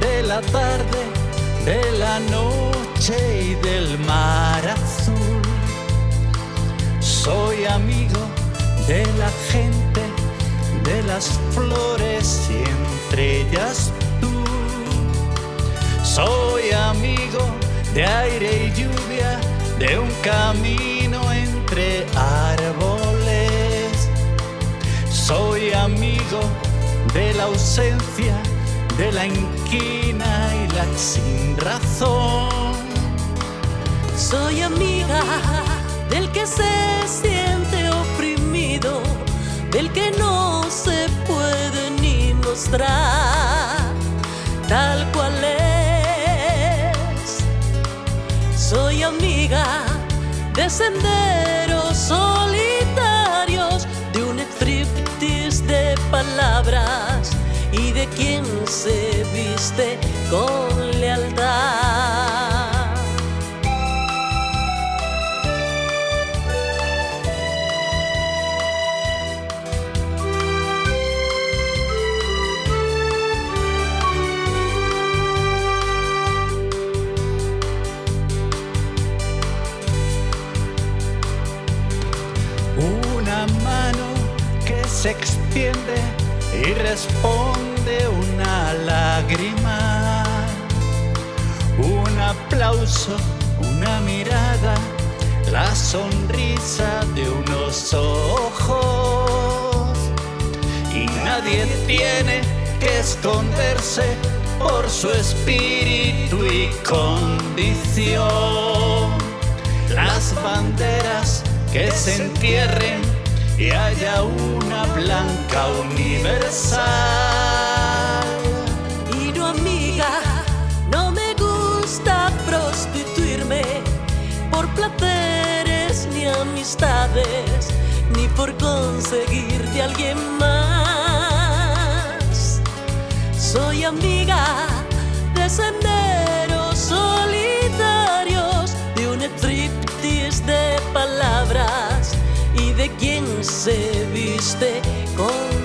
de la tarde, de la noche y del mar azul. Soy amigo de la gente, de las flores y entre ellas tú. Soy amigo de aire y lluvia, de un camino entre árboles. Soy amigo de la ausencia, de la inquina y la sin razón. Soy amiga del que se siente oprimido, del que no se puede ni mostrar tal cual es. Soy amiga de senderos y de quien se viste con lealtad. Una mano que se extiende y responde una lágrima. Un aplauso, una mirada, la sonrisa de unos ojos. Y nadie tiene que esconderse por su espíritu y condición. Las banderas que se entierren y haya una blanca universal. Y no amiga, no me gusta prostituirme por placeres ni amistades, ni por conseguir de alguien más. Soy amiga de senderos de con